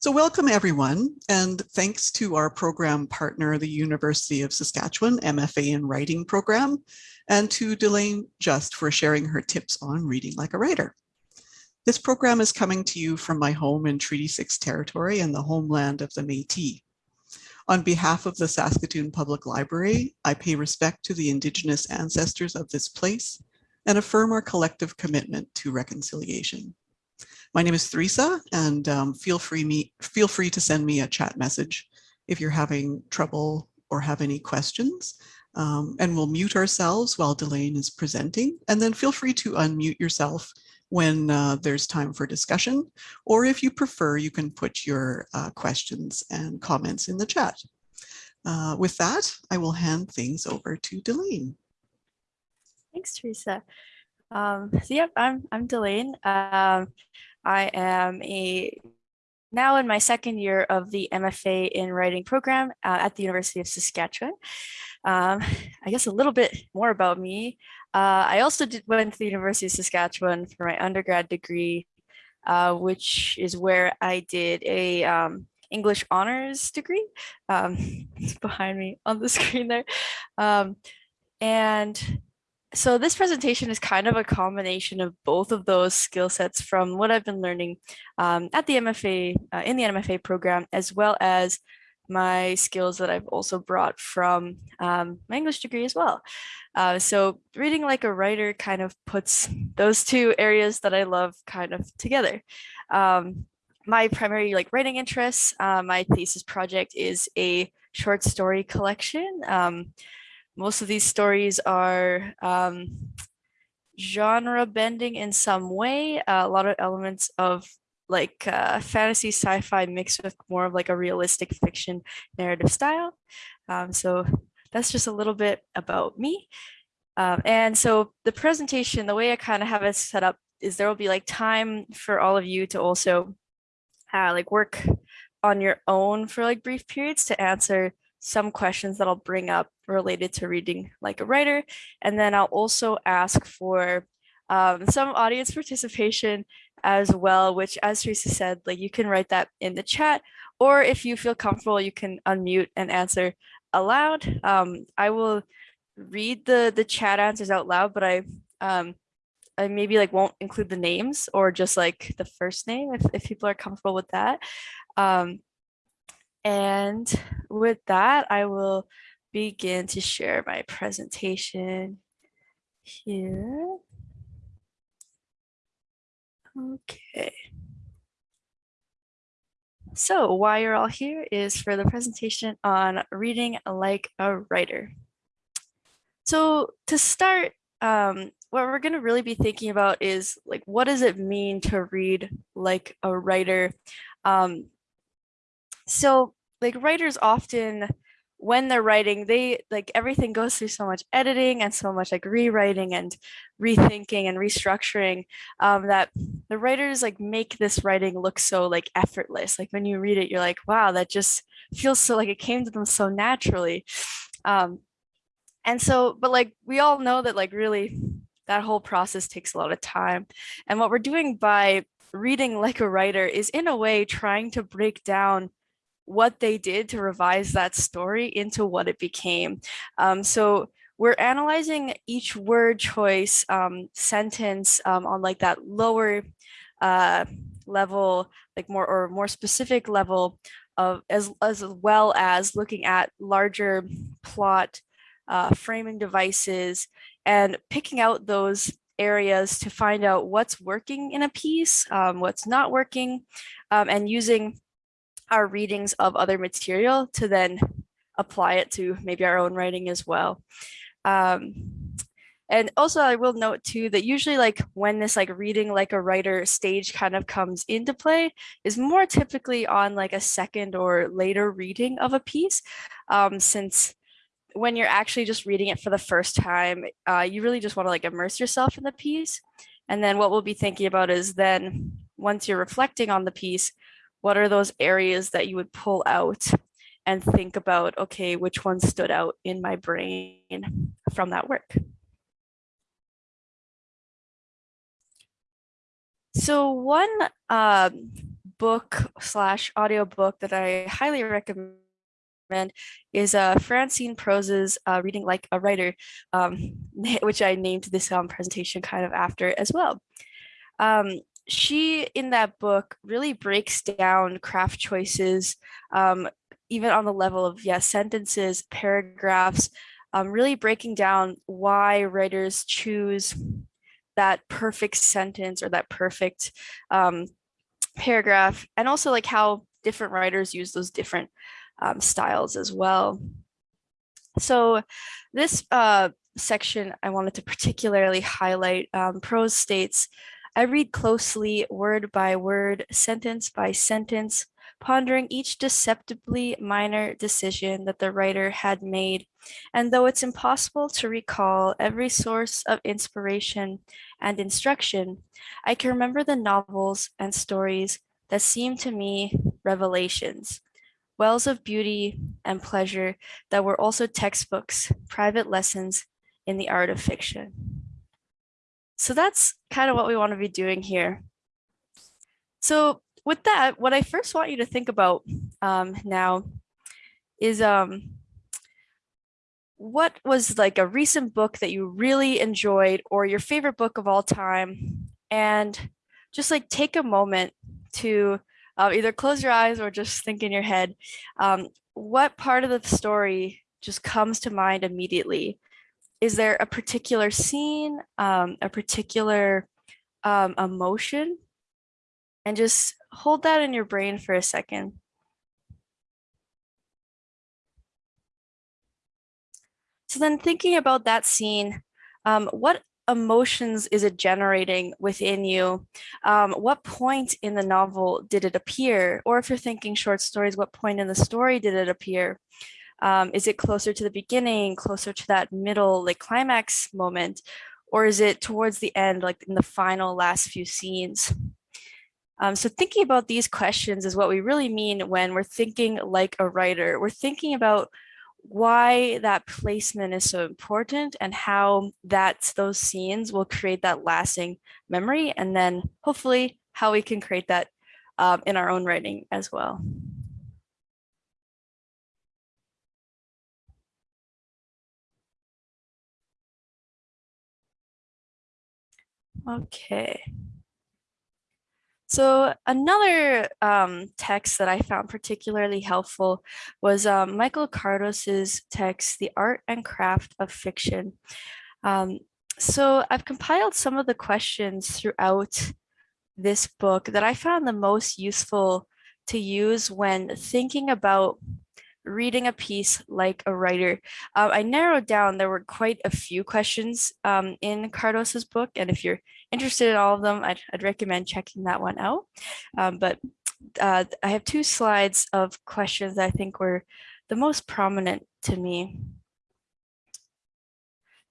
So welcome everyone, and thanks to our program partner, the University of Saskatchewan MFA in Writing program, and to Delaine Just for sharing her tips on reading like a writer. This program is coming to you from my home in Treaty 6 territory and the homeland of the Métis. On behalf of the Saskatoon Public Library, I pay respect to the Indigenous ancestors of this place and affirm our collective commitment to reconciliation. My name is Theresa and um, feel, free me, feel free to send me a chat message if you're having trouble or have any questions. Um, and we'll mute ourselves while Delaine is presenting and then feel free to unmute yourself when uh, there's time for discussion, or if you prefer, you can put your uh, questions and comments in the chat. Uh, with that, I will hand things over to Delaine. Thanks, Teresa. Um, so yep, I'm I'm Delaine. Um, I am a now in my second year of the MFA in writing program uh, at the University of Saskatchewan. Um, I guess a little bit more about me. Uh, I also did, went to the University of Saskatchewan for my undergrad degree, uh, which is where I did a um, English honors degree. Um, it's behind me on the screen there. Um, and so this presentation is kind of a combination of both of those skill sets from what I've been learning um, at the MFA, uh, in the MFA program, as well as my skills that I've also brought from um, my English degree as well. Uh, so reading like a writer kind of puts those two areas that I love kind of together. Um, my primary like writing interests, uh, my thesis project is a short story collection. Um, most of these stories are um, genre bending in some way, uh, a lot of elements of like uh, fantasy sci-fi mixed with more of like a realistic fiction narrative style. Um, so that's just a little bit about me. Um, and so the presentation, the way I kind of have it set up is there will be like time for all of you to also uh, like work on your own for like brief periods to answer some questions that I'll bring up related to reading like a writer. And then I'll also ask for um, some audience participation as well, which as Teresa said, like you can write that in the chat, or if you feel comfortable, you can unmute and answer aloud. Um, I will read the, the chat answers out loud, but I, um, I maybe like won't include the names or just like the first name if, if people are comfortable with that. Um, and with that, I will begin to share my presentation here. Okay. So why you're all here is for the presentation on reading like a writer. So to start, um, what we're going to really be thinking about is like, what does it mean to read like a writer? Um, so like writers often when they're writing they like everything goes through so much editing and so much like rewriting and rethinking and restructuring um, that the writers like make this writing look so like effortless. Like when you read it you're like wow that just feels so like it came to them so naturally. Um, and so but like we all know that like really that whole process takes a lot of time. And what we're doing by reading like a writer is in a way trying to break down what they did to revise that story into what it became. Um, so we're analyzing each word choice um, sentence um, on like that lower uh, level, like more or more specific level of as, as well as looking at larger plot uh, framing devices and picking out those areas to find out what's working in a piece, um, what's not working, um, and using our readings of other material to then apply it to maybe our own writing as well. Um, and also I will note too that usually like when this like reading like a writer stage kind of comes into play is more typically on like a second or later reading of a piece um, since when you're actually just reading it for the first time, uh, you really just want to like immerse yourself in the piece. And then what we'll be thinking about is then once you're reflecting on the piece, what are those areas that you would pull out and think about, okay, which one stood out in my brain from that work? So one um, book slash audiobook that I highly recommend is uh, Francine Prose's uh, Reading Like a Writer, um, which I named this um, presentation kind of after as well. Um, she, in that book, really breaks down craft choices, um, even on the level of, yeah, sentences, paragraphs, um, really breaking down why writers choose that perfect sentence or that perfect um, paragraph, and also like how different writers use those different um, styles as well. So this uh, section I wanted to particularly highlight, um, Prose states, I read closely word by word, sentence by sentence, pondering each deceptively minor decision that the writer had made. And though it's impossible to recall every source of inspiration and instruction, I can remember the novels and stories that seemed to me revelations, wells of beauty and pleasure that were also textbooks, private lessons in the art of fiction. So that's kind of what we want to be doing here. So with that, what I first want you to think about um, now is um, what was like a recent book that you really enjoyed or your favorite book of all time and just like take a moment to uh, either close your eyes or just think in your head um, what part of the story just comes to mind immediately is there a particular scene um, a particular um, emotion and just hold that in your brain for a second. So then thinking about that scene, um, what emotions is it generating within you? Um, what point in the novel did it appear? Or if you're thinking short stories, what point in the story did it appear? Um, is it closer to the beginning, closer to that middle like climax moment? Or is it towards the end, like in the final last few scenes? Um, so thinking about these questions is what we really mean when we're thinking like a writer. We're thinking about why that placement is so important and how that those scenes will create that lasting memory and then hopefully how we can create that um, in our own writing as well. Okay. So another um, text that I found particularly helpful was um, Michael Kardos's text, The Art and Craft of Fiction. Um, so I've compiled some of the questions throughout this book that I found the most useful to use when thinking about reading a piece like a writer. Uh, I narrowed down, there were quite a few questions um, in Kardos's book, and if you're interested in all of them, I'd, I'd recommend checking that one out. Um, but uh, I have two slides of questions that I think were the most prominent to me.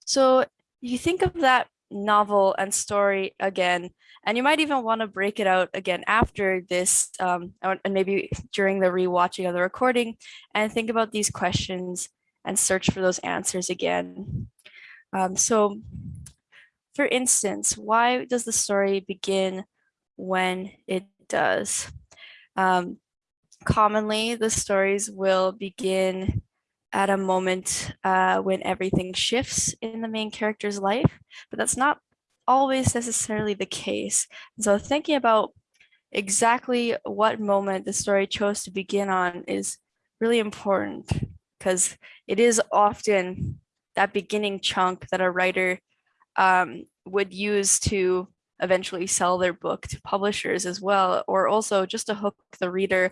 So you think of that novel and story again, and you might even want to break it out again after this um, and maybe during the rewatching of the recording and think about these questions and search for those answers again. Um, so for instance, why does the story begin when it does? Um, commonly, the stories will begin at a moment uh, when everything shifts in the main character's life, but that's not always necessarily the case. So thinking about exactly what moment the story chose to begin on is really important because it is often that beginning chunk that a writer um, would use to eventually sell their book to publishers as well, or also just to hook the reader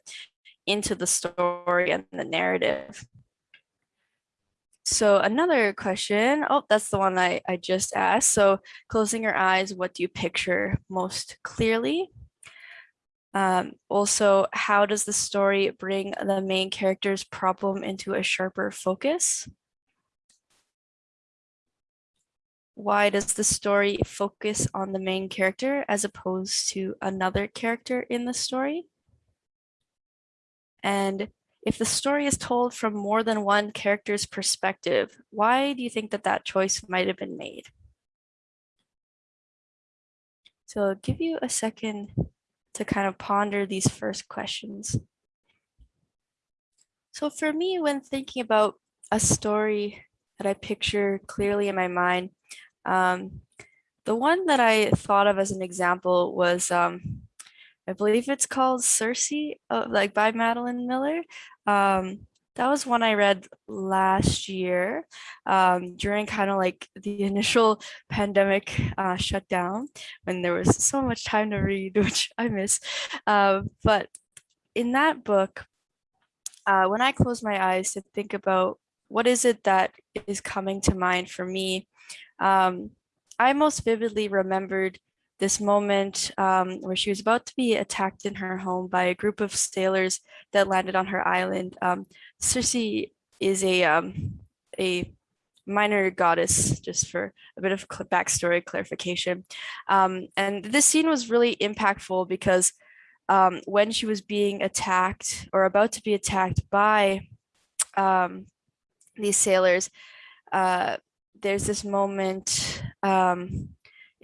into the story and the narrative. So another question, oh, that's the one I, I just asked. So closing your eyes, what do you picture most clearly? Um, also, how does the story bring the main character's problem into a sharper focus? why does the story focus on the main character as opposed to another character in the story? And if the story is told from more than one character's perspective, why do you think that that choice might have been made? So I'll give you a second to kind of ponder these first questions. So for me, when thinking about a story that I picture clearly in my mind, um, the one that I thought of as an example was, um, I believe it's called Circe, uh, like by Madeline Miller. Um, that was one I read last year um, during kind of like the initial pandemic uh, shutdown when there was so much time to read, which I miss. Uh, but in that book, uh, when I close my eyes to think about what is it that is coming to mind for me, um, I most vividly remembered this moment um, where she was about to be attacked in her home by a group of sailors that landed on her island. Um, Circe is a um, a minor goddess, just for a bit of backstory clarification. Um, and this scene was really impactful because um, when she was being attacked or about to be attacked by um, these sailors, uh, there's this moment um,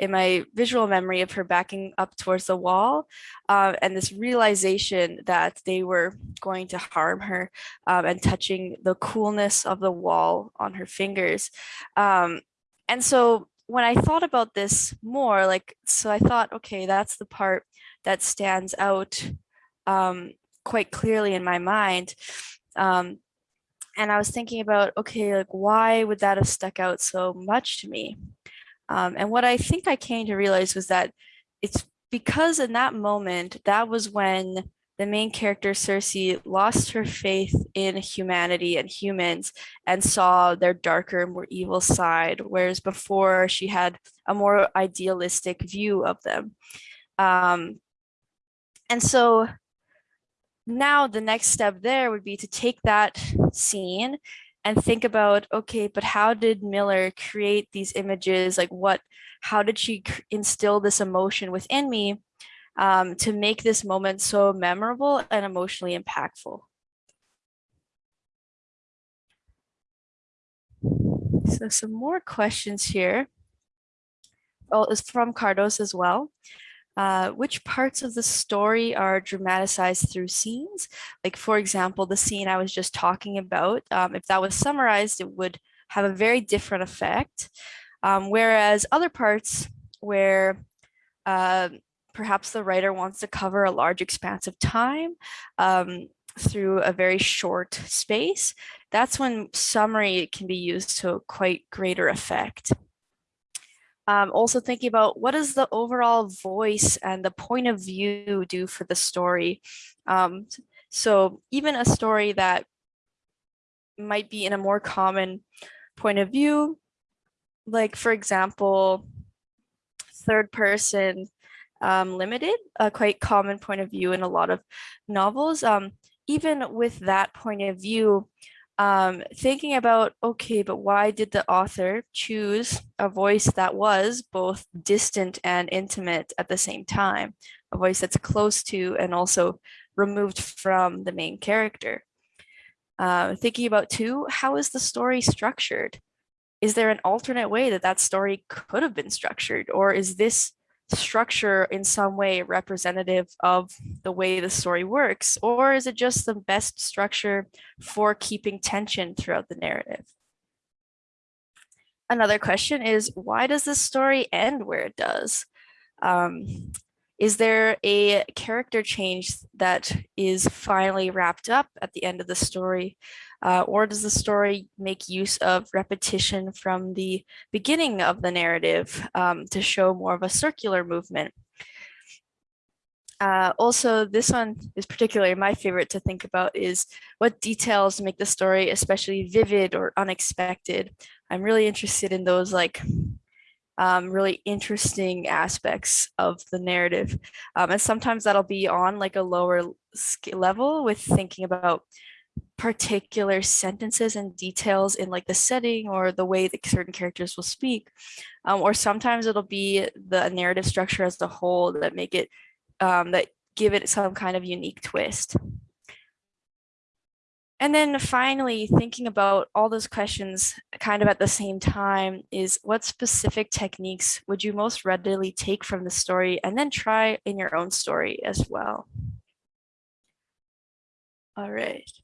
in my visual memory of her backing up towards the wall uh, and this realization that they were going to harm her um, and touching the coolness of the wall on her fingers. Um, and so when I thought about this more, like, so I thought, okay, that's the part that stands out um, quite clearly in my mind. Um, and I was thinking about, okay, like, why would that have stuck out so much to me? Um, and what I think I came to realize was that it's because in that moment, that was when the main character Circe lost her faith in humanity and humans and saw their darker, more evil side, whereas before she had a more idealistic view of them. Um, and so now the next step there would be to take that scene and think about, okay, but how did Miller create these images? Like what, how did she instill this emotion within me um, to make this moment so memorable and emotionally impactful? So some more questions here. Oh, it's from Kardos as well. Uh, which parts of the story are dramatized through scenes? Like, for example, the scene I was just talking about, um, if that was summarized, it would have a very different effect. Um, whereas other parts where uh, perhaps the writer wants to cover a large expanse of time um, through a very short space, that's when summary can be used to quite greater effect. Um, also thinking about what does the overall voice and the point of view do for the story. Um, so even a story that might be in a more common point of view, like for example, third person um, limited, a quite common point of view in a lot of novels. Um, even with that point of view, um, thinking about, okay, but why did the author choose a voice that was both distant and intimate at the same time? A voice that's close to and also removed from the main character. Uh, thinking about too, how is the story structured? Is there an alternate way that that story could have been structured? Or is this structure in some way representative of the way the story works? Or is it just the best structure for keeping tension throughout the narrative? Another question is, why does this story end where it does? Um, is there a character change that is finally wrapped up at the end of the story? Uh, or does the story make use of repetition from the beginning of the narrative um, to show more of a circular movement? Uh, also, this one is particularly my favorite to think about is what details make the story especially vivid or unexpected. I'm really interested in those like um, really interesting aspects of the narrative. Um, and sometimes that'll be on like a lower level with thinking about particular sentences and details in like the setting or the way that certain characters will speak. Um, or sometimes it'll be the narrative structure as a whole that make it, um, that give it some kind of unique twist. And then finally, thinking about all those questions kind of at the same time is what specific techniques would you most readily take from the story and then try in your own story as well. All right.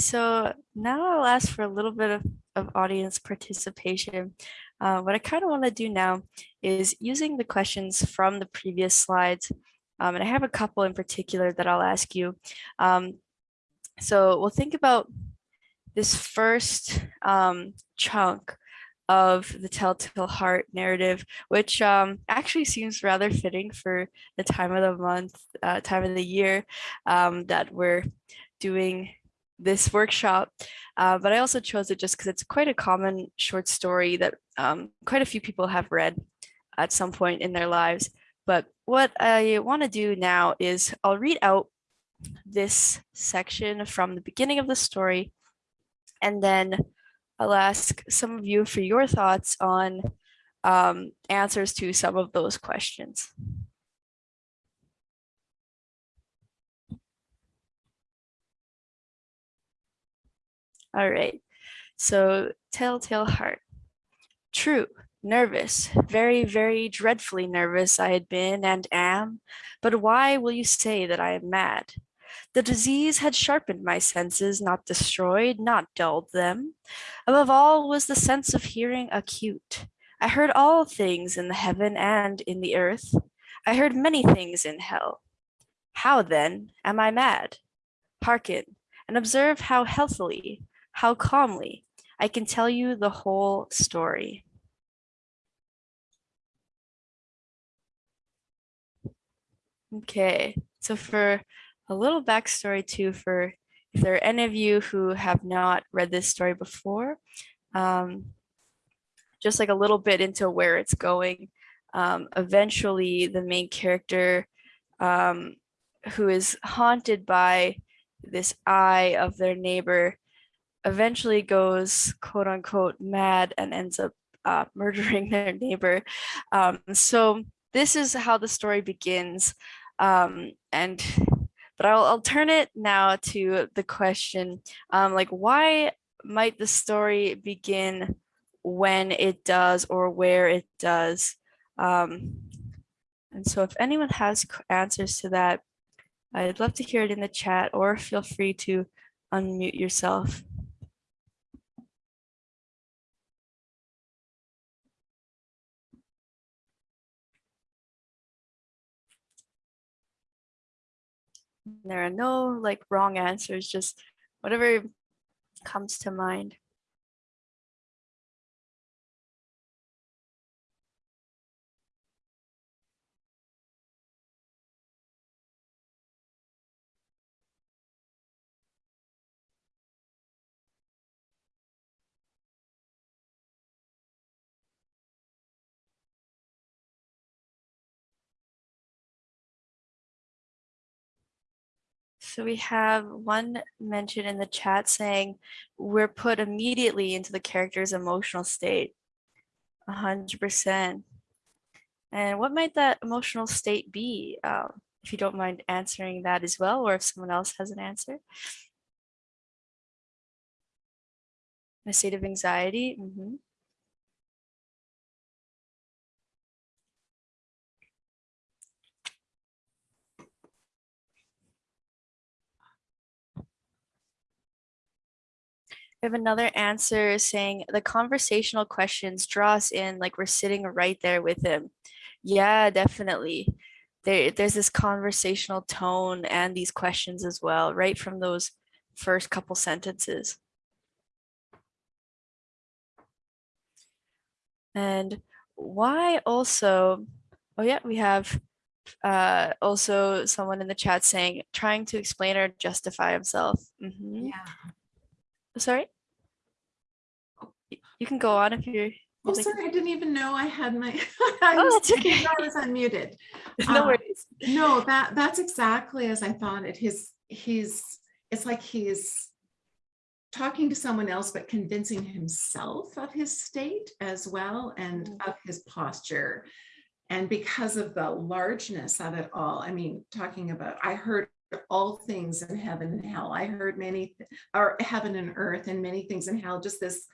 So now I'll ask for a little bit of, of audience participation. Uh, what I kind of want to do now is using the questions from the previous slides, um, and I have a couple in particular that I'll ask you. Um, so we'll think about this first um, chunk of the Telltale Heart narrative, which um, actually seems rather fitting for the time of the month, uh, time of the year um, that we're doing this workshop. Uh, but I also chose it just because it's quite a common short story that um, quite a few people have read at some point in their lives. But what I want to do now is I'll read out this section from the beginning of the story, and then I'll ask some of you for your thoughts on um, answers to some of those questions. All right, so Telltale Heart. True, nervous, very, very dreadfully nervous I had been and am, but why will you say that I am mad? The disease had sharpened my senses, not destroyed, not dulled them. Above all was the sense of hearing acute. I heard all things in the heaven and in the earth. I heard many things in hell. How then am I mad? Hearken and observe how healthily, how calmly I can tell you the whole story. Okay, so for a little backstory too, for if there are any of you who have not read this story before, um, just like a little bit into where it's going. Um, eventually, the main character um, who is haunted by this eye of their neighbor eventually goes quote unquote mad and ends up uh, murdering their neighbor. Um, so this is how the story begins. Um, and but I'll, I'll turn it now to the question, um, like why might the story begin when it does or where it does? Um, and so if anyone has answers to that, I'd love to hear it in the chat or feel free to unmute yourself. There are no like wrong answers, just whatever comes to mind. So we have one mention in the chat saying we're put immediately into the character's emotional state. A hundred percent. And what might that emotional state be? Um, if you don't mind answering that as well, or if someone else has an answer. A state of anxiety. Mm -hmm. We have another answer saying the conversational questions draw us in like we're sitting right there with him. Yeah, definitely. There, there's this conversational tone and these questions as well, right from those first couple sentences. And why also, oh yeah, we have uh, also someone in the chat saying, trying to explain or justify himself. Mm -hmm. Yeah. Sorry? You can go on if you're. Oh, sorry, I didn't even know I had my, I Oh, was, that's okay. I was unmuted. No Uh, worries. No, that, that's exactly as I thought it. His, he's, it's like he's talking to someone else, but convincing himself of his state as well and Mm. of his posture. And because of the largeness of it all, I mean, talking about, I heard all things in heaven and hell. I heard many, or heaven and earth and many things in hell, just this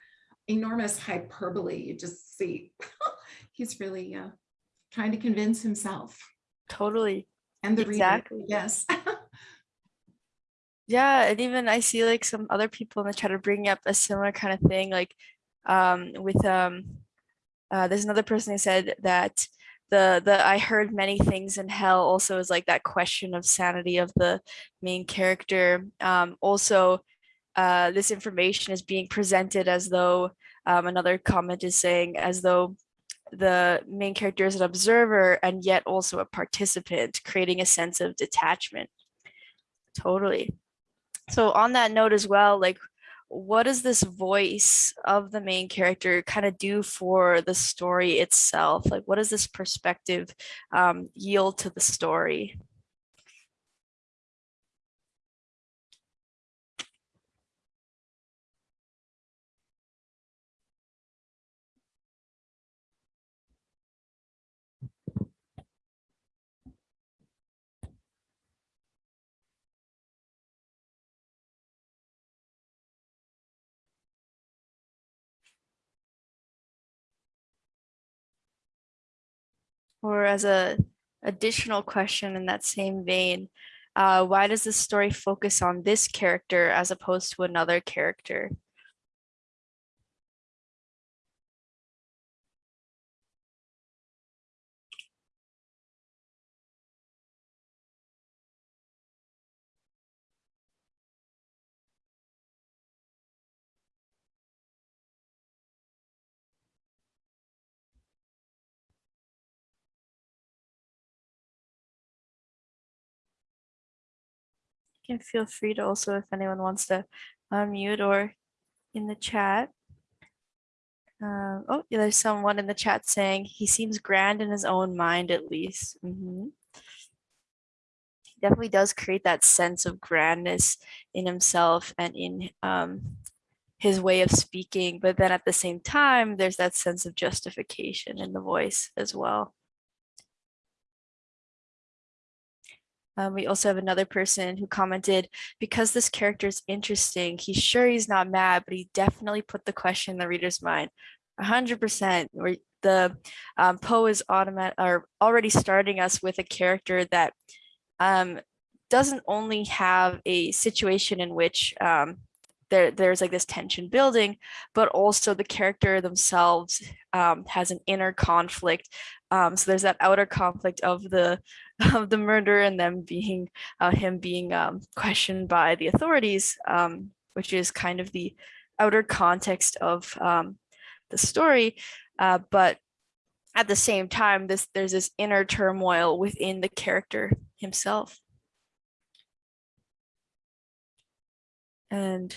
enormous hyperbole. You just see, he's really uh, trying to convince himself Totally. and the reader. Exactly. Yes. Yeah, and even I see like some other people in the chat are bringing up a similar kind of thing, like um, with um, uh, there's another person who said that the the I heard many things in hell also is like that question of sanity of the main character. Um, also, uh, this information is being presented as though um, another comment is saying as though the main character is an observer and yet also a participant, creating a sense of detachment. Totally. So on that note as well, like what does this voice of the main character kind of do for the story itself? Like what does this perspective um, yield to the story? Or as a additional question in that same vein, uh, why does the story focus on this character as opposed to another character? Can feel free to also, if anyone wants to unmute or in the chat. Um, oh, yeah, there's someone in the chat saying he seems grand in his own mind, at least. Mhm. He Definitely does create that sense of grandness in himself and in um, his way of speaking. But then at the same time, there's that sense of justification in the voice as well. Um, we also have another person who commented, because this character is interesting, he's sure he's not mad, but he definitely put the question in the reader's mind. Hundred percent, where the um, Poe is automatic or already starting us with a character that um, doesn't only have a situation in which um, there, there's like this tension building, but also the character themselves um, has an inner conflict. Um, so there's that outer conflict of the of the murder and them being uh, him being um, questioned by the authorities, um, which is kind of the outer context of um, the story. Uh, but at the same time, this there's this inner turmoil within the character himself. And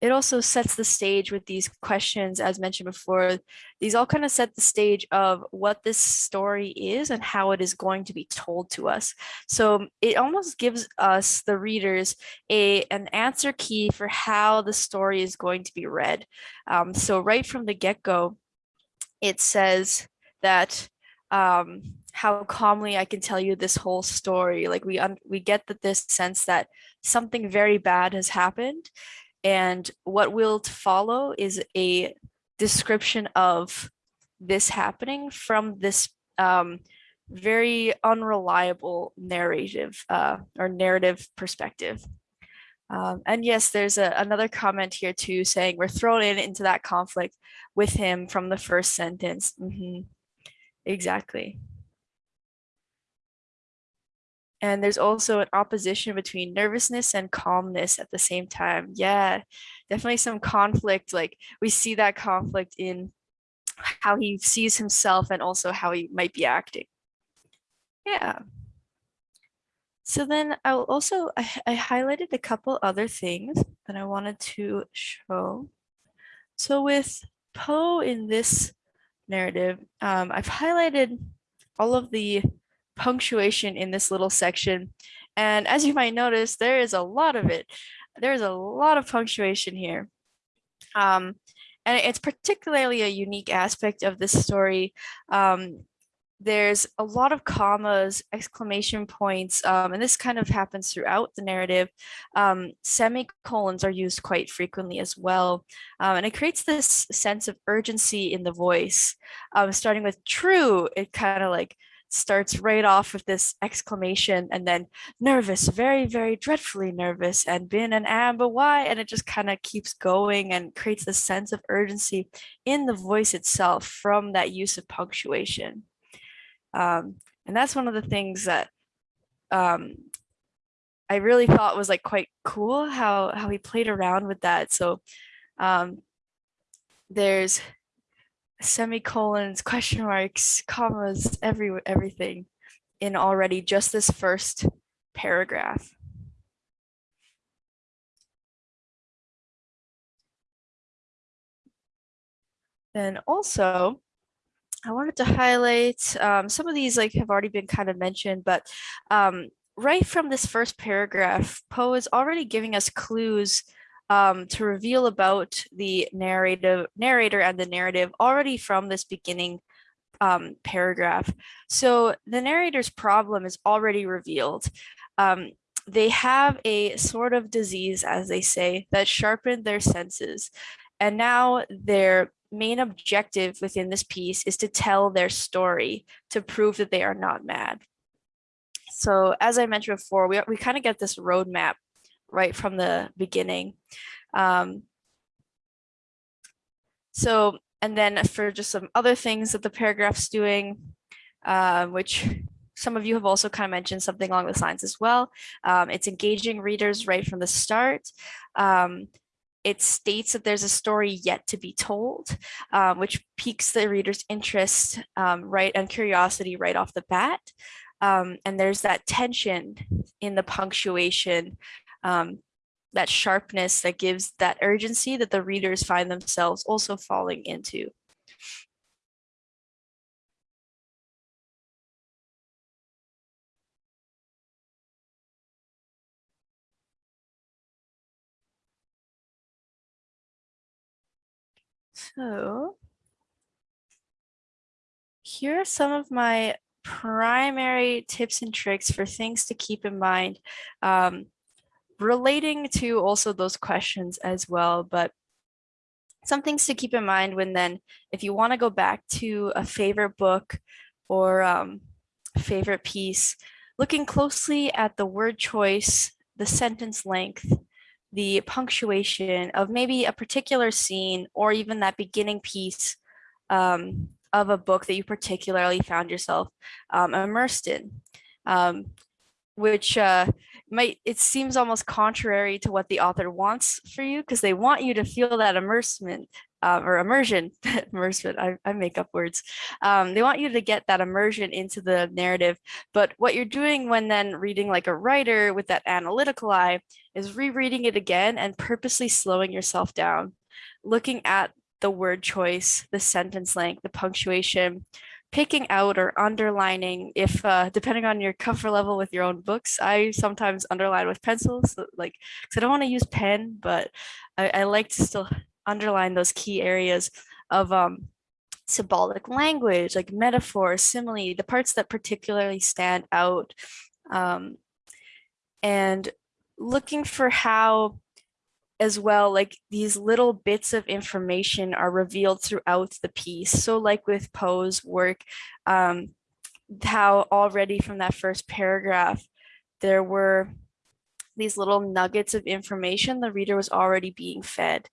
it also sets the stage with these questions, as mentioned before, these all kind of set the stage of what this story is and how it is going to be told to us. So it almost gives us, the readers, a an answer key for how the story is going to be read. Um, so right from the get-go, it says that um, how calmly I can tell you this whole story. Like we we get that this sense that something very bad has happened and what will follow is a description of this happening from this um, very unreliable narrative uh, or narrative perspective. Um, and yes, there's a, another comment here too saying we're thrown in into that conflict with him from the first sentence. Mm -hmm. Exactly. And there's also an opposition between nervousness and calmness at the same time. Yeah, definitely some conflict. Like we see that conflict in how he sees himself and also how he might be acting. Yeah. So then I'll also, I, I highlighted a couple other things that I wanted to show. So with Poe in this narrative, um, I've highlighted all of the punctuation in this little section. And as you might notice, there is a lot of it. There's a lot of punctuation here. Um, and it's particularly a unique aspect of this story um, there's a lot of commas, exclamation points, um, and this kind of happens throughout the narrative. Um, semicolons are used quite frequently as well. Um, and it creates this sense of urgency in the voice. Um, starting with true, it kind of like starts right off with this exclamation and then nervous, very, very dreadfully nervous and been an amber why and it just kind of keeps going and creates this sense of urgency in the voice itself from that use of punctuation. Um, and that's one of the things that um, I really thought was like quite cool how, how he played around with that. So um, there's semicolons, question marks, commas, every everything in already just this first paragraph. Then also, I wanted to highlight um, some of these like have already been kind of mentioned, but um, right from this first paragraph, Poe is already giving us clues um, to reveal about the narrative narrator and the narrative already from this beginning um, paragraph. So the narrator's problem is already revealed. Um, they have a sort of disease, as they say, that sharpened their senses. And now their main objective within this piece is to tell their story to prove that they are not mad. So as I mentioned before, we, we kind of get this roadmap right from the beginning. Um, so, and then for just some other things that the paragraph's doing, uh, which some of you have also kind of mentioned something along those lines as well. Um, it's engaging readers right from the start. Um, it states that there's a story yet to be told, um, which piques the reader's interest um, right and curiosity right off the bat. Um, and there's that tension in the punctuation um, that sharpness that gives that urgency that the readers find themselves also falling into. So here are some of my primary tips and tricks for things to keep in mind um, relating to also those questions as well, but some things to keep in mind when then, if you want to go back to a favorite book or um, favorite piece, looking closely at the word choice, the sentence length, the punctuation of maybe a particular scene or even that beginning piece um, of a book that you particularly found yourself um, immersed in. Um, which uh, might, it seems almost contrary to what the author wants for you because they want you to feel that immersement uh, or immersion, immersement, I, I, make up words. Um, they want you to get that immersion into the narrative. But what you're doing when then reading like a writer with that analytical eye is rereading it again and purposely slowing yourself down, looking at the word choice, the sentence length, the punctuation, picking out or underlining if uh, depending on your comfort level with your own books i sometimes underline with pencils so, like because i don't want to use pen but I, I, like to still underline those key areas of um, symbolic language like metaphor simile the parts that particularly stand out um, and looking for how as well, like these little bits of information are revealed throughout the piece. So like with Poe's work, um, how already from that first paragraph, there were these little nuggets of information the reader was already being fed.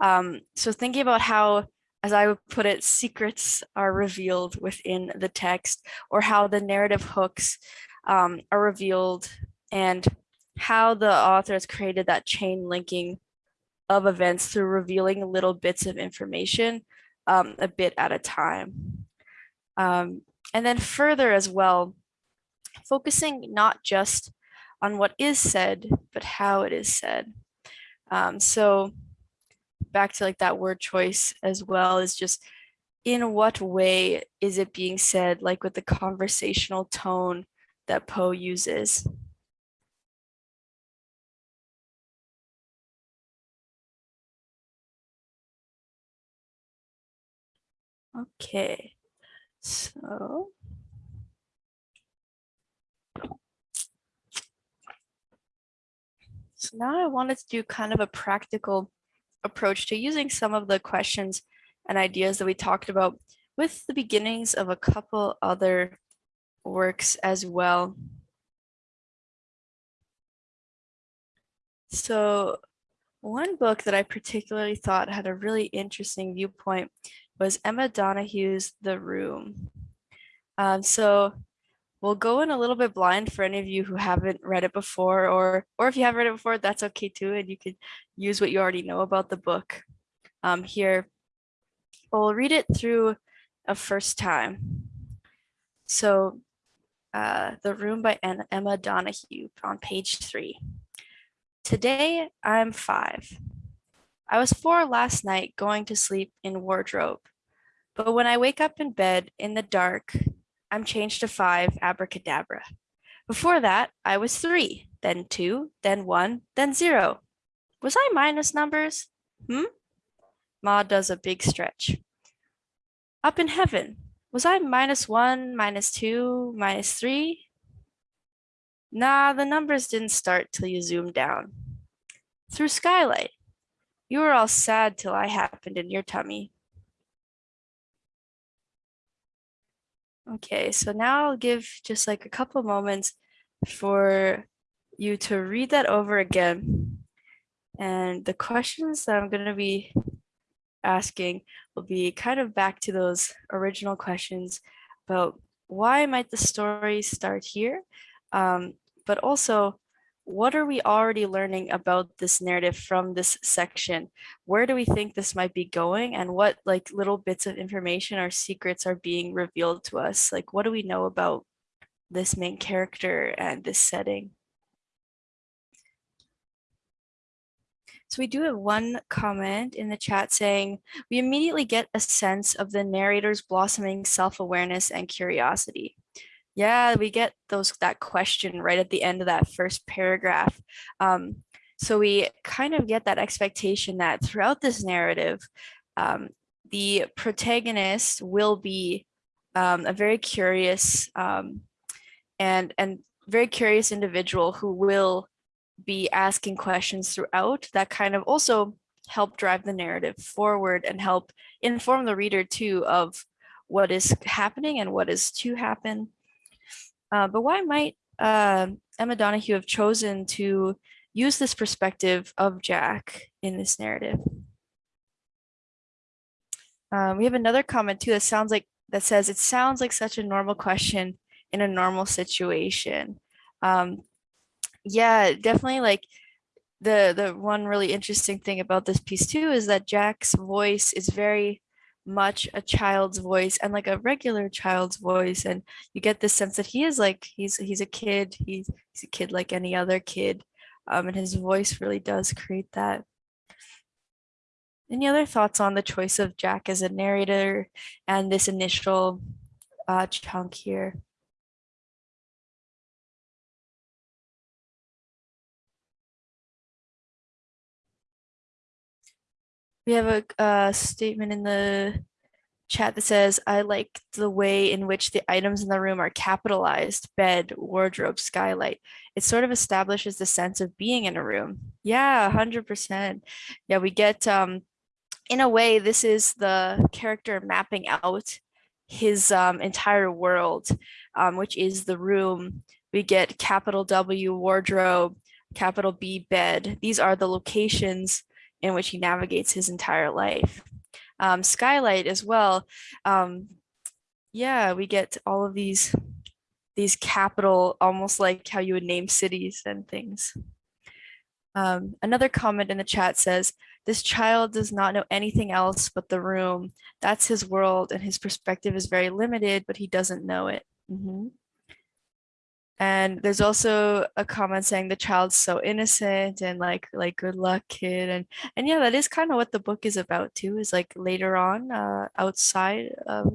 Um, so thinking about how, as I would put it, secrets are revealed within the text or how the narrative hooks um, are revealed and how the author has created that chain linking of events through revealing little bits of information um, a bit at a time. Um, and then further as well, focusing not just on what is said, but how it is said. Um, so back to like that word choice as well is just in what way is it being said, like with the conversational tone that Poe uses. Okay, so. So now I wanted to do kind of a practical approach to using some of the questions and ideas that we talked about with the beginnings of a couple other works as well. So one book that I particularly thought had a really interesting viewpoint was Emma Donoghue's The Room. Um, so we'll go in a little bit blind for any of you who haven't read it before, or or if you have read it before, that's okay too, and you could use what you already know about the book um, here. We'll read it through a first time. So uh, The Room by Emma Donoghue on page three. Today I'm five. I was four last night going to sleep in wardrobe. But when I wake up in bed in the dark, I'm changed to five abracadabra. Before that, I was three, then two, then one, then zero. Was I minus numbers? Hmm? Ma does a big stretch. Up in heaven, was I minus one, minus two, minus three? Nah, the numbers didn't start till you zoomed down. Through skylight, you were all sad till I happened in your tummy. Okay, so now I'll give just like a couple moments for you to read that over again. And the questions that I'm going to be asking will be kind of back to those original questions about why might the story start here, um, but also what are we already learning about this narrative from this section? Where do we think this might be going and what like little bits of information or secrets are being revealed to us? Like what do we know about this main character and this setting? So we do have one comment in the chat saying, we immediately get a sense of the narrator's blossoming self-awareness and curiosity. Yeah, we get those that question right at the end of that first paragraph. Um, so we kind of get that expectation that throughout this narrative, um, the protagonist will be um, a very curious um, and and very curious individual who will be asking questions throughout that kind of also help drive the narrative forward and help inform the reader too of what is happening and what is to happen. Uh, but why might uh, Emma Donoghue have chosen to use this perspective of Jack in this narrative? Um, we have another comment too that sounds like that says it sounds like such a normal question in a normal situation. Um, yeah, definitely like the the one really interesting thing about this piece too is that Jack's voice is very much a child's voice and like a regular child's voice and you get this sense that he is like he's he's a kid he's, he's a kid like any other kid um, and his voice really does create that. Any other thoughts on the choice of Jack as a narrator and this initial uh, chunk here We have a, a statement in the chat that says, I like the way in which the items in the room are capitalized, bed, wardrobe, skylight. It sort of establishes the sense of being in a room. Yeah, 100%. Yeah, we get, um, in a way, this is the character mapping out his um, entire world, um, which is the room. We get capital W wardrobe, capital B bed. These are the locations in which he navigates his entire life. Um, Skylight as well. Um, yeah, we get all of these these capital, almost like how you would name cities and things. Um, another comment in the chat says, this child does not know anything else but the room. That's his world and his perspective is very limited, but he doesn't know it. Mm -hmm. And there's also a comment saying the child's so innocent and like like good luck kid and and yeah that is kind of what the book is about too is like later on uh, outside of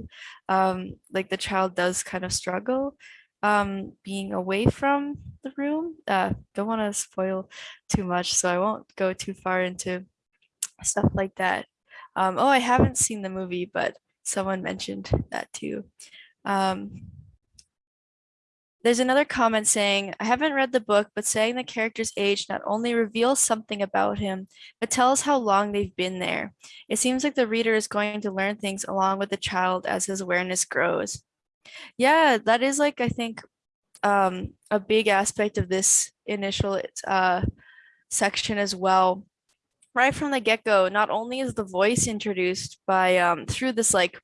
um, like the child does kind of struggle um, being away from the room. Uh, don't want to spoil too much so I won't go too far into stuff like that. Um, oh I haven't seen the movie but someone mentioned that too. Um, there's another comment saying, I haven't read the book, but saying the character's age not only reveals something about him, but tells how long they've been there. It seems like the reader is going to learn things along with the child as his awareness grows. Yeah, that is like, I think, um, a big aspect of this initial uh, section as well. Right from the get-go, not only is the voice introduced by um, through this like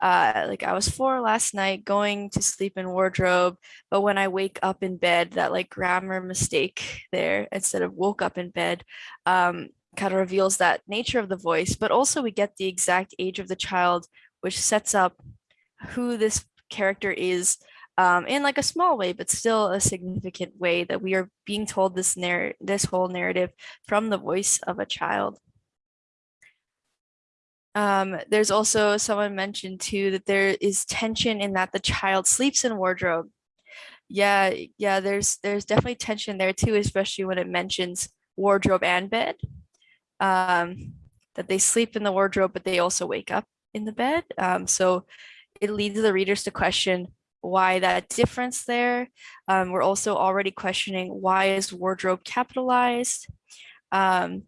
uh, like I was four last night going to sleep in wardrobe, but when I wake up in bed, that like grammar mistake there instead of woke up in bed um, kind of reveals that nature of the voice, but also we get the exact age of the child, which sets up who this character is um, in like a small way, but still a significant way that we are being told this narr this whole narrative from the voice of a child. Um, there's also someone mentioned too that there is tension in that the child sleeps in wardrobe. Yeah, yeah, there's there's definitely tension there too, especially when it mentions wardrobe and bed. Um, that they sleep in the wardrobe, but they also wake up in the bed. Um, so it leads the readers to question why that difference there. Um, we're also already questioning why is wardrobe capitalized. Um,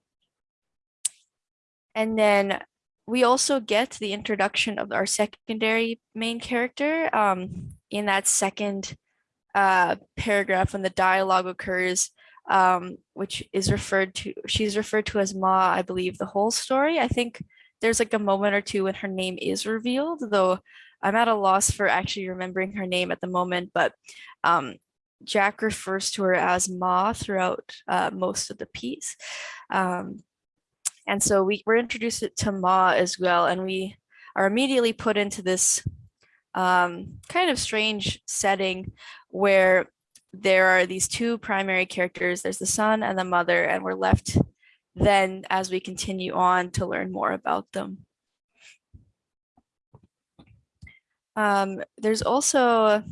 and then we also get the introduction of our secondary main character um, in that second uh, paragraph when the dialogue occurs, um, which is referred to, she's referred to as Ma, I believe, the whole story. I think there's like a moment or two when her name is revealed, though I'm at a loss for actually remembering her name at the moment, but um, Jack refers to her as Ma throughout uh, most of the piece. Um, and so we were introduced to Ma as well, and we are immediately put into this um, kind of strange setting where there are these two primary characters. There's the son and the mother, and we're left then as we continue on to learn more about them. Um, there's also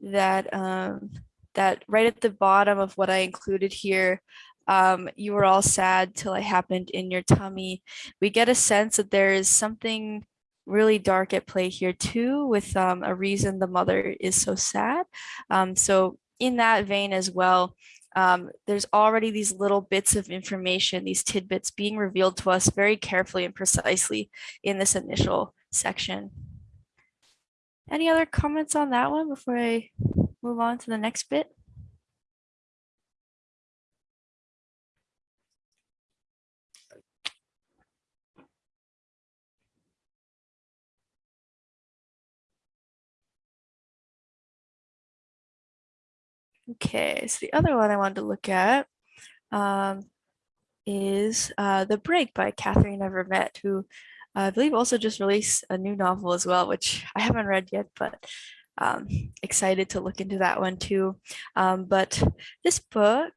that um, that right at the bottom of what I included here, um, you were all sad till it happened in your tummy. We get a sense that there is something really dark at play here too, with um, a reason the mother is so sad. Um, so in that vein as well, um, there's already these little bits of information, these tidbits being revealed to us very carefully and precisely in this initial section. Any other comments on that one before I move on to the next bit? Okay, so the other one I wanted to look at um, is uh, The Break by Katherena Vermette, who I believe also just released a new novel as well, which I haven't read yet, but um, excited to look into that one too. Um, but this book,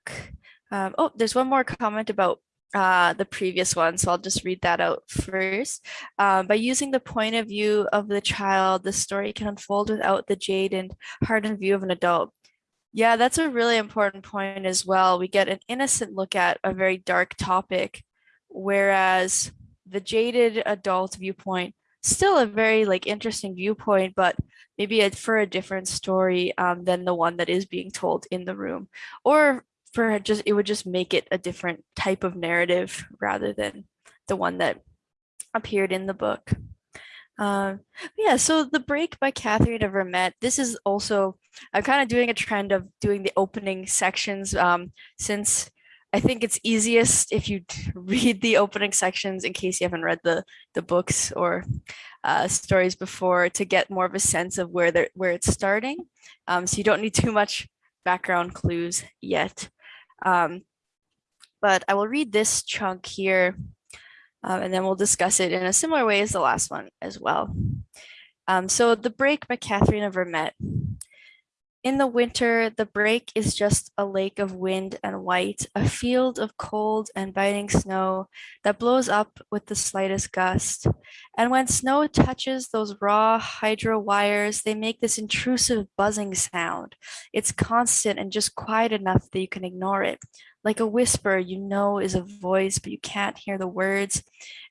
um, oh, there's one more comment about uh, the previous one, so I'll just read that out first. Um, by using the point of view of the child, the story can unfold without the jade and hardened view of an adult. Yeah, that's a really important point as well. We get an innocent look at a very dark topic, whereas the jaded adult viewpoint, still a very like interesting viewpoint, but maybe a, for a different story um, than the one that is being told in the room. Or for just, it would just make it a different type of narrative rather than the one that appeared in the book. Um, yeah, so The Break by Katherena Vermette, this is also, I'm kind of doing a trend of doing the opening sections um, since I think it's easiest if you read the opening sections in case you haven't read the, the books or uh, stories before to get more of a sense of where where it's starting. Um, so you don't need too much background clues yet. Um, but I will read this chunk here um, and then we'll discuss it in a similar way as the last one as well. Um, so The Break by Katherena Vermette. In the winter, the break is just a lake of wind and white, a field of cold and biting snow that blows up with the slightest gust. And when snow touches those raw hydro wires, they make this intrusive buzzing sound. It's constant and just quiet enough that you can ignore it, like a whisper you know is a voice, but you can't hear the words.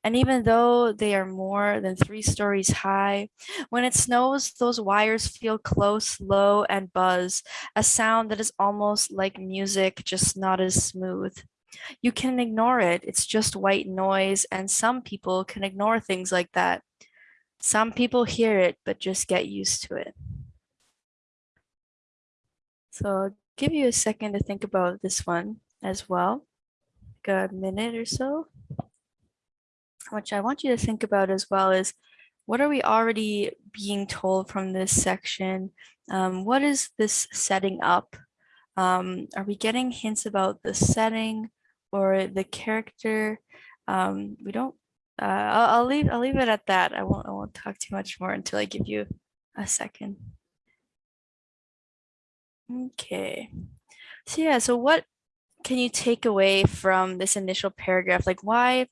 And even though they are more than three stories high, when it snows, those wires feel close, low, and buzz, a sound that is almost like music, just not as smooth. You can ignore it, it's just white noise, and some people can ignore things like that. Some people hear it, but just get used to it. So I'll give you a second to think about this one as well, like a minute or so. Which I want you to think about as well is what are we already being told from this section? Um, what is this setting up? Um, are we getting hints about the setting or the character? Um, we don't. Uh, I'll, I'll leave. I'll leave it at that. I won't. I won't talk too much more until I give you a second. Okay. So yeah, so what can you take away from this initial paragraph? Like why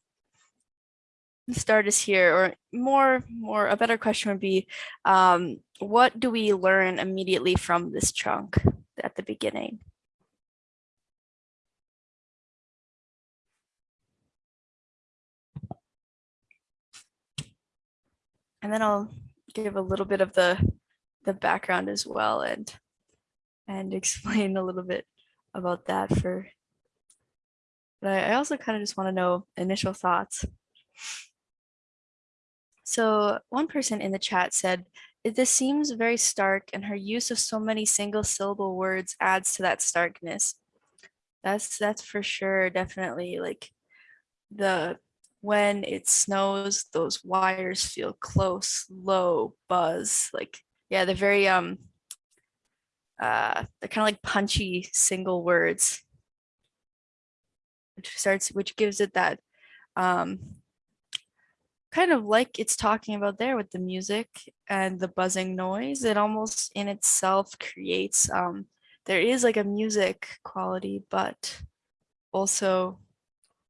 start is here or more more a better question would be um, what do we learn immediately from this chunk at the beginning? And then I'll give a little bit of the the background as well and and explain a little bit about that for but I, I also kind of just want to know initial thoughts. So one person in the chat said, this seems very stark and her use of so many single syllable words adds to that starkness. That's that's for sure, definitely like the when it snows, those wires feel close, low, buzz, like yeah, they're very um uh they're kind of like punchy single words which starts which gives it that um kind of like it's talking about there with the music and the buzzing noise it almost in itself creates um there is like a music quality but also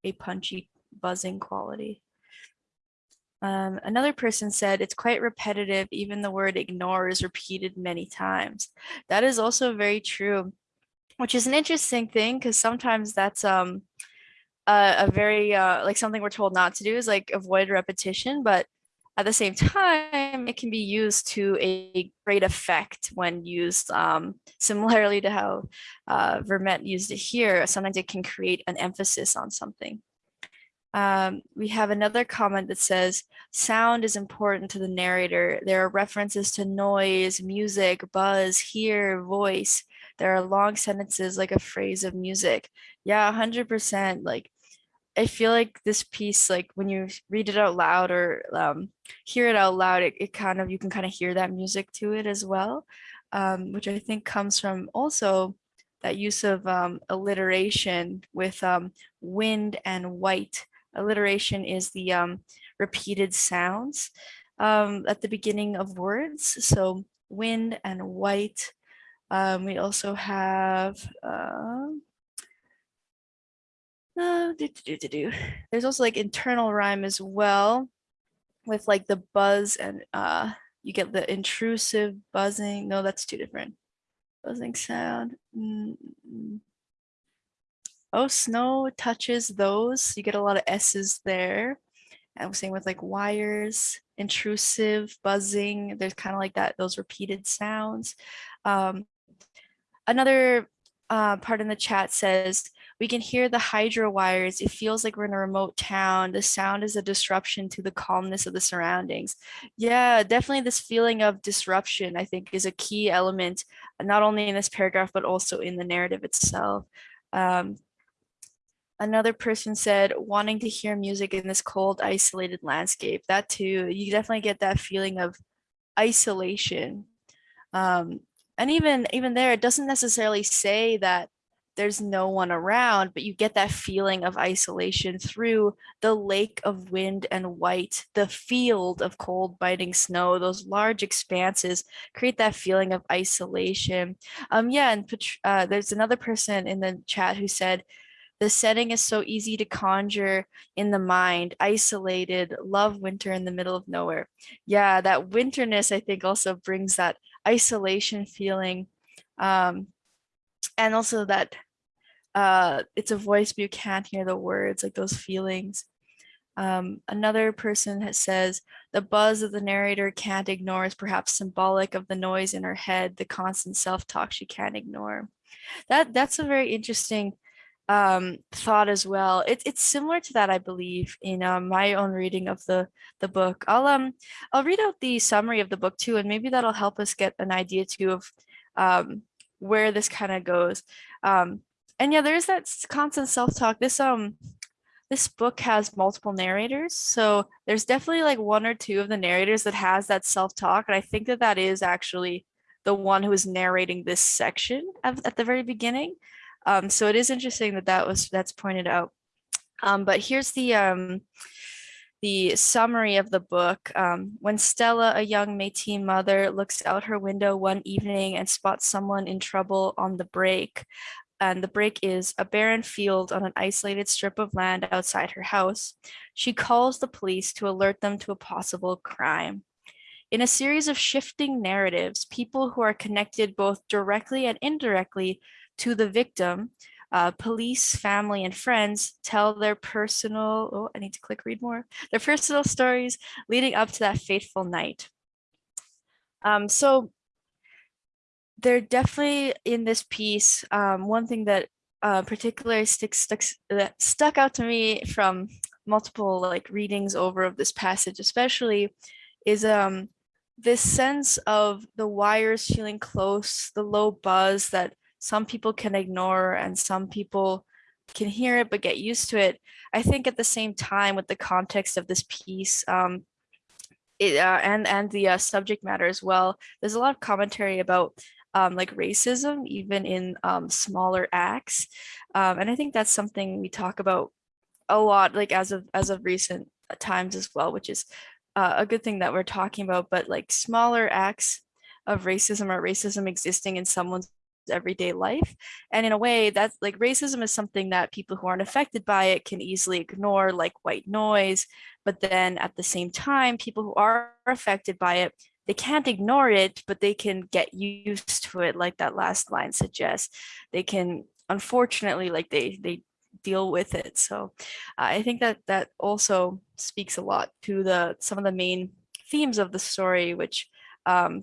a punchy buzzing quality um, another person said it's quite repetitive, even the word ignore is repeated many times. That is also very true, which is an interesting thing because sometimes that's um, a, a very uh, like something we're told not to do is like avoid repetition, but at the same time, it can be used to a great effect when used um, similarly to how uh, Vermette used it here. Sometimes it can create an emphasis on something. Um, we have another comment that says, sound is important to the narrator. There are references to noise, music, buzz, hear, voice. There are long sentences like a phrase of music. Yeah, 100%. Like, I feel like this piece, like when you read it out loud or um, hear it out loud, it, it kind of, you can kind of hear that music to it as well, um, which I think comes from also that use of um, alliteration with um, wind and white alliteration is the um, repeated sounds um, at the beginning of words. So wind and white. We also have, uh, uh, do, do, do, do. there's also like internal rhyme as well with like the buzz and uh, you get the intrusive buzzing. No, that's two different. Buzzing sound. Mm -mm. Oh, snow touches those. You get a lot of S's there. And same with like wires, intrusive, buzzing. There's kind of like that, those repeated sounds. Um, another uh, part in the chat says, we can hear the hydro wires. It feels like we're in a remote town. The sound is a disruption to the calmness of the surroundings. Yeah, definitely this feeling of disruption, I think, is a key element, not only in this paragraph, but also in the narrative itself. Um, Another person said wanting to hear music in this cold, isolated landscape. That too, you definitely get that feeling of isolation. Um, and even even there, it doesn't necessarily say that there's no one around, but you get that feeling of isolation through the lake of wind and white, the field of cold biting snow, those large expanses create that feeling of isolation. Um, yeah, and uh, there's another person in the chat who said the setting is so easy to conjure in the mind, isolated, love winter in the middle of nowhere. Yeah, that winterness, I think also brings that isolation feeling. Um, and also that uh, it's a voice, but you can't hear the words, like those feelings. Um, another person has says the buzz of the narrator can't ignore is perhaps symbolic of the noise in her head, the constant self-talk she can't ignore. That that's a very interesting um, thought as well. It's it's similar to that, I believe, in um, my own reading of the the book. I'll um I'll read out the summary of the book too, and maybe that'll help us get an idea too of um, where this kind of goes. Um, and yeah, there's that constant self-talk. This um this book has multiple narrators so there's definitely like one or two of the narrators that has that self-talk and i think that that is actually the one who is narrating this section at, at the very beginning um, so it is interesting that that was that's pointed out um, but here's the um, the summary of the book. Um, when Stella, a young Métis mother, looks out her window one evening and spots someone in trouble on the break, and the break is a barren field on an isolated strip of land outside her house. She calls the police to alert them to a possible crime. In a series of shifting narratives, people who are connected both directly and indirectly to the victim, uh, police, family, and friends tell their personal, oh, I need to click read more, their personal stories leading up to that fateful night. Um, so they're definitely in this piece. Um, one thing that uh, particularly sticks, that stuck out to me from multiple like readings over of this passage, especially, is um this sense of the wires feeling close, the low buzz that some people can ignore and some people can hear it but get used to it. I think at the same time with the context of this piece, um, it, uh, and and the uh, subject matter as well. There's a lot of commentary about um, like racism, even in um, smaller acts. Um, and I think that's something we talk about a lot, like as of as of recent times as well, which is uh, a good thing that we're talking about. But like smaller acts of racism or racism existing in someone's everyday life. And in a way that's like racism is something that people who aren't affected by it can easily ignore like white noise. But then at the same time, people who are affected by it they can't ignore it, but they can get used to it, like that last line suggests. They can, unfortunately, like they they deal with it. So uh, I think that that also speaks a lot to the some of the main themes of the story, which um,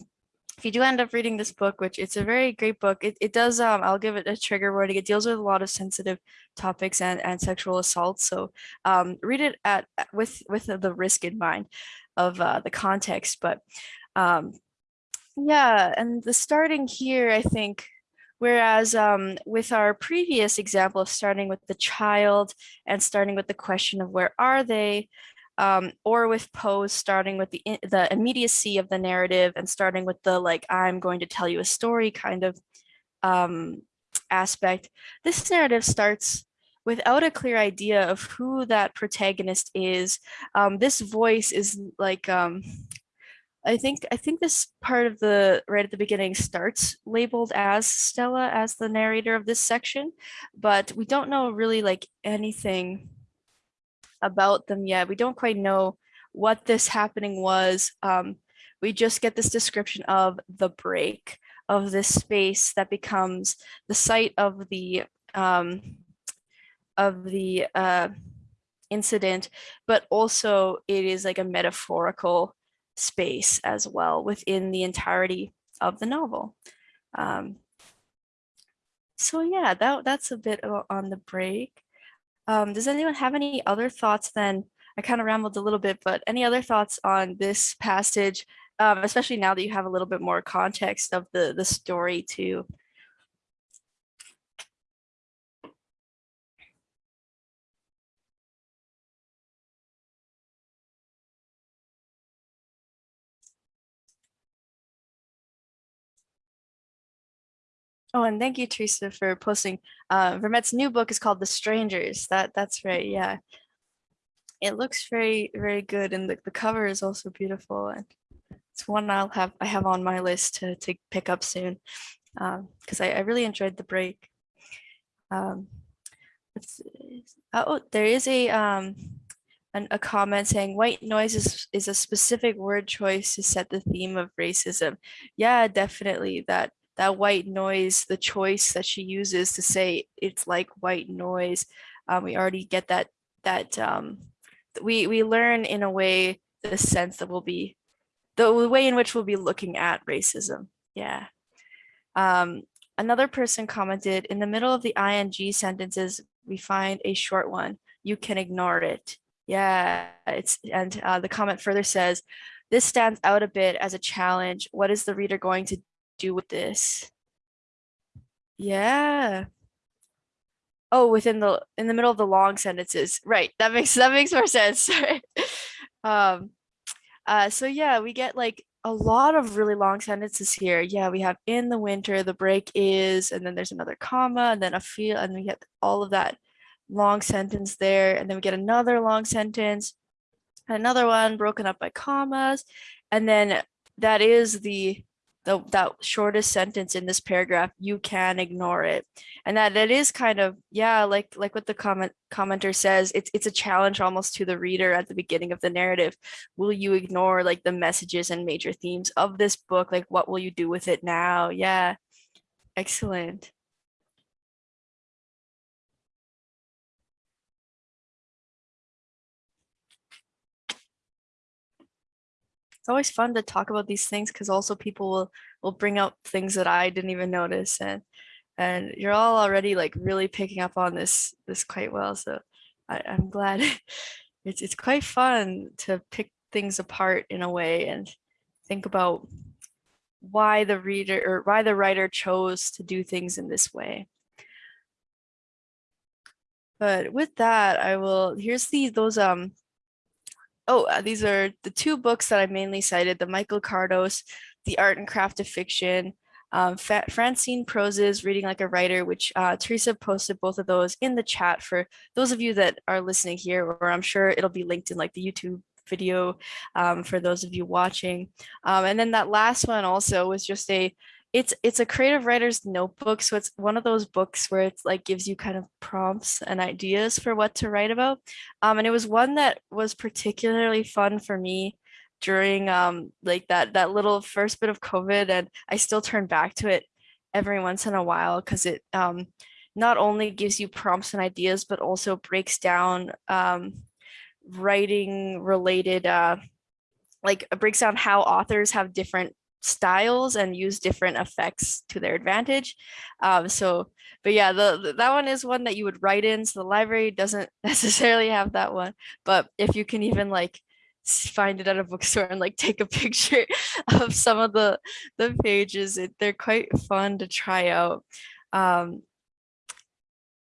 if you do end up reading this book, which it's a very great book, it, it does, um, I'll give it a trigger warning. It deals with a lot of sensitive topics and, and sexual assault. So um, read it at with with the risk in mind of uh, the context. But um, yeah, and the starting here, I think, whereas um, with our previous example of starting with the child and starting with the question of where are they, um, or with Poe's starting with the, the immediacy of the narrative and starting with the like, I'm going to tell you a story kind of um, aspect, this narrative starts without a clear idea of who that protagonist is. Um, this voice is like, um, I think I think this part of the right at the beginning starts labeled as Stella as the narrator of this section, but we don't know really like anything about them yet. We don't quite know what this happening was. Um, we just get this description of the break of this space that becomes the site of the um, of the uh, incident, but also it is like a metaphorical space as well within the entirety of the novel. Um, so yeah, that, that's a bit on the break. Um, does anyone have any other thoughts then? I kind of rambled a little bit, but any other thoughts on this passage, um, especially now that you have a little bit more context of the, the story too? Oh, and thank you, Teresa, for posting. Uh, Vermette's new book is called The Strangers. That That's right, yeah. It looks very, very good, and the, the cover is also beautiful. And it's one I'll have I have on my list to, to pick up soon because um, I, I really enjoyed the break. Um, oh, there is a um, an, a comment saying white noise is, is a specific word choice to set the theme of racism. Yeah, definitely that that white noise, the choice that she uses to say it's like white noise. Um, we already get that that um, we we learn in a way the sense that we'll be the way in which we'll be looking at racism. Yeah. Um, another person commented in the middle of the ing sentences, we find a short one. You can ignore it. Yeah, it's and uh, the comment further says, this stands out a bit as a challenge. What is the reader going to do with this? Yeah. Oh, within the in the middle of the long sentences. Right. That makes that makes more sense. Um uh so yeah, we get like a lot of really long sentences here. Yeah, we have in the winter, the break is, and then there's another comma, and then a feel, and we get all of that long sentence there. And then we get another long sentence, another one broken up by commas. And then that is the the that shortest sentence in this paragraph you can ignore it. And that that is kind of yeah like like what the comment commenter says it's it's a challenge almost to the reader at the beginning of the narrative. Will you ignore like the messages and major themes of this book? Like what will you do with it now? Yeah. Excellent it's always fun to talk about these things because also people will will bring up things that I didn't even notice and and you're all already like really picking up on this this quite well so I, I'm glad it's it's quite fun to pick things apart in a way and think about why the reader or why the writer chose to do things in this way. But with that, I will, here's the, those, um, oh, uh, these are the two books that I mainly cited, the Michael Kardos, The Art and Craft of Fiction, um, Francine Prose's Reading Like a Writer, which uh, Teresa posted both of those in the chat for those of you that are listening here, or I'm sure it'll be linked in like the YouTube video um, for those of you watching. Um, and then that last one also was just a, it's it's a creative writer's notebook. So it's one of those books where it's like gives you kind of prompts and ideas for what to write about. Um, and it was one that was particularly fun for me during um, like that that little first bit of COVID. And I still turn back to it every once in a while because it um, not only gives you prompts and ideas, but also breaks down um, writing related uh like it breaks down how authors have different styles and use different effects to their advantage. Um so but yeah the, the, that one is one that you would write in so the library doesn't necessarily have that one but if you can even like find it at a bookstore and like take a picture of some of the the pages it, they're quite fun to try out. Um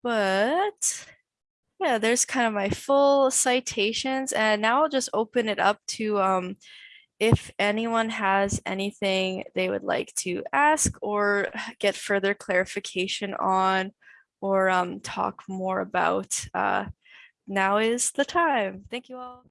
but yeah, there's kind of my full citations and now I'll just open it up to um, if anyone has anything they would like to ask or get further clarification on or um, talk more about. Uh, now is the time. Thank you all.